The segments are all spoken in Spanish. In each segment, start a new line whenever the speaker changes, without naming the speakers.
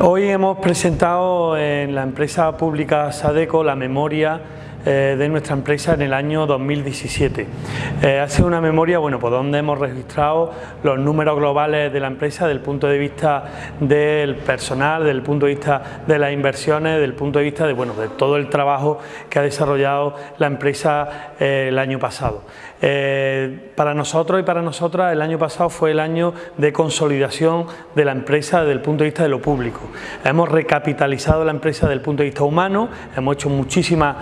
Hoy hemos presentado en la empresa pública Sadeco la memoria eh, de nuestra empresa en el año 2017. Eh, ha sido una memoria bueno, pues donde hemos registrado los números globales de la empresa desde el punto de vista del personal, desde el punto de vista de las inversiones, desde el punto de vista de, bueno, de todo el trabajo que ha desarrollado la empresa eh, el año pasado. para nosotros y para nosotras el año pasado fue el año de consolidación de la empresa desde el punto de vista de lo público. Hemos recapitalizado la empresa desde el punto de vista humano, hemos hecho muchísimas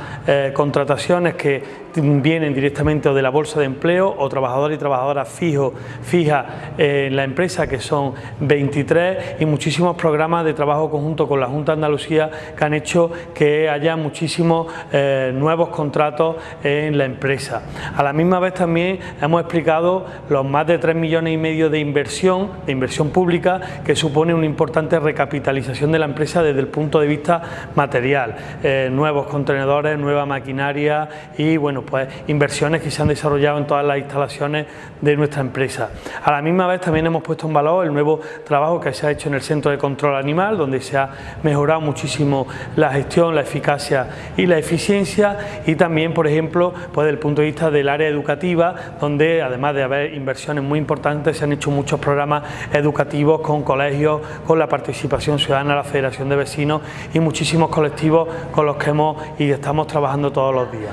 contrataciones que vienen directamente o de la bolsa de empleo o trabajadores y trabajadoras fijos, fijas en la empresa que son 23 y muchísimos programas de trabajo conjunto con la Junta de Andalucía que han hecho que haya muchísimos eh, nuevos contratos en la empresa. A la misma vez también hemos explicado los más de 3 millones y medio de inversión, de inversión pública que supone una importante recapitalización de la empresa desde el punto de vista material, eh, nuevos contenedores, nueva maquinaria y bueno pues inversiones que se han desarrollado en todas las instalaciones de nuestra empresa. A la misma vez también hemos puesto en valor el nuevo trabajo que se ha hecho en el Centro de Control Animal, donde se ha mejorado muchísimo la gestión, la eficacia y la eficiencia y también, por ejemplo, pues desde el punto de vista del área educativa, donde además de haber inversiones muy importantes, se han hecho muchos programas educativos con colegios, con la participación ciudadana, la Federación de Vecinos y muchísimos colectivos con los que hemos y estamos trabajando todos los días.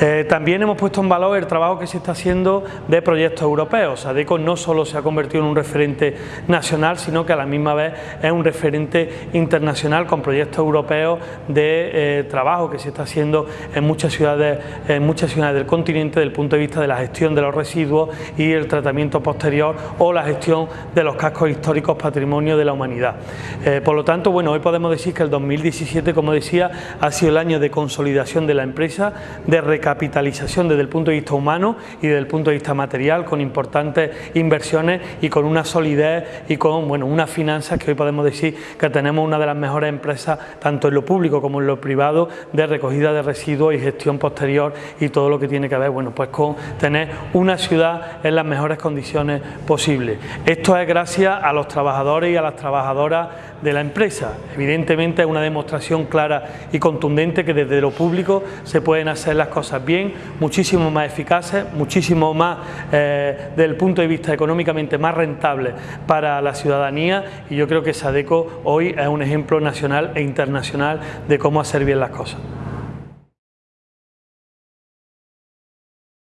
Eh, eh, también hemos puesto en valor el trabajo que se está haciendo de proyectos europeos. ADECO no solo se ha convertido en un referente nacional, sino que a la misma vez es un referente internacional con proyectos europeos de eh, trabajo que se está haciendo en muchas ciudades, en muchas ciudades del continente desde el punto de vista de la gestión de los residuos y el tratamiento posterior o la gestión de los cascos históricos patrimonio de la humanidad. Eh, por lo tanto, bueno, hoy podemos decir que el 2017, como decía, ha sido el año de consolidación de la empresa, de recapitalización desde el punto de vista humano y desde el punto de vista material, con importantes inversiones y con una solidez y con bueno, unas finanzas que hoy podemos decir que tenemos una de las mejores empresas, tanto en lo público como en lo privado, de recogida de residuos y gestión posterior y todo lo que tiene que ver bueno, pues con tener una ciudad en las mejores condiciones posibles. Esto es gracias a los trabajadores y a las trabajadoras de la empresa. Evidentemente es una demostración clara y contundente que desde lo público se pueden hacer las cosas bien, muchísimo más eficaces, muchísimo más eh, desde el punto de vista económicamente más rentable para la ciudadanía y yo creo que Sadeco hoy es un ejemplo nacional e internacional de cómo hacer bien las cosas.